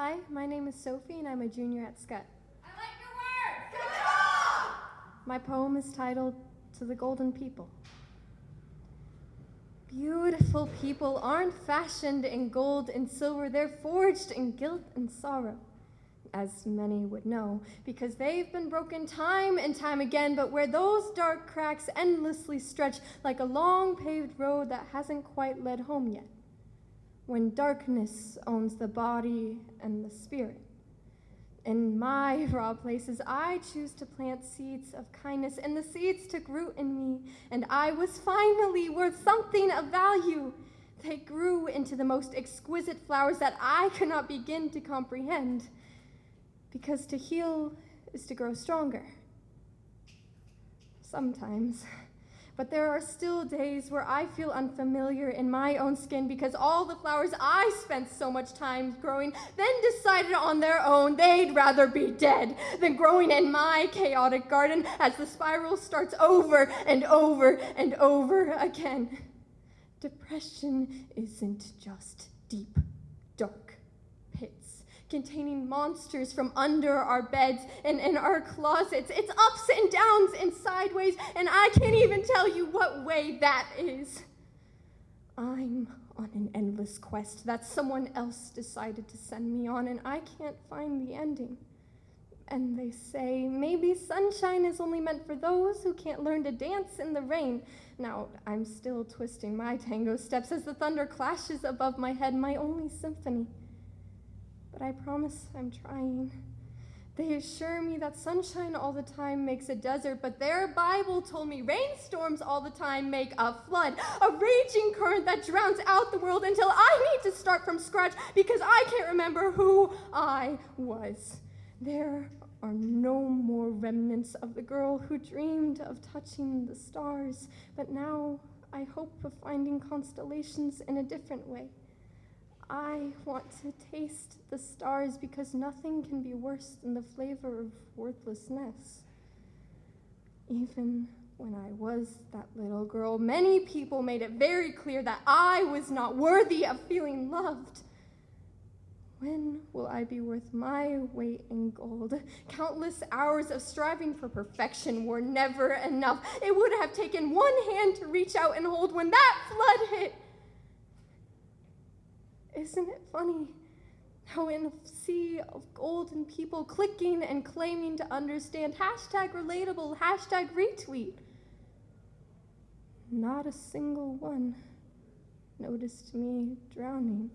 Hi, my name is Sophie and I'm a junior at Scott. I like your words! Good job! My poem is titled To the Golden People. Beautiful people aren't fashioned in gold and silver, they're forged in guilt and sorrow, as many would know, because they've been broken time and time again, but where those dark cracks endlessly stretch like a long paved road that hasn't quite led home yet when darkness owns the body and the spirit. In my raw places, I choose to plant seeds of kindness, and the seeds took root in me, and I was finally worth something of value. They grew into the most exquisite flowers that I could not begin to comprehend, because to heal is to grow stronger. Sometimes. But there are still days where I feel unfamiliar in my own skin because all the flowers I spent so much time growing then decided on their own they'd rather be dead than growing in my chaotic garden as the spiral starts over and over and over again. Depression isn't just deep, dark pits containing monsters from under our beds and in our closets. It's ups and sideways, and I can't even tell you what way that is. I'm on an endless quest that someone else decided to send me on, and I can't find the ending. And they say maybe sunshine is only meant for those who can't learn to dance in the rain. Now, I'm still twisting my tango steps as the thunder clashes above my head, my only symphony but I promise I'm trying. They assure me that sunshine all the time makes a desert, but their Bible told me rainstorms all the time make a flood, a raging current that drowns out the world until I need to start from scratch because I can't remember who I was. There are no more remnants of the girl who dreamed of touching the stars, but now I hope of finding constellations in a different way. I want to taste the stars because nothing can be worse than the flavor of worthlessness. Even when I was that little girl, many people made it very clear that I was not worthy of feeling loved. When will I be worth my weight in gold? Countless hours of striving for perfection were never enough. It would have taken one hand to reach out and hold when that flood hit. Isn't it funny how in a sea of golden people clicking and claiming to understand hashtag relatable, hashtag retweet, not a single one noticed me drowning.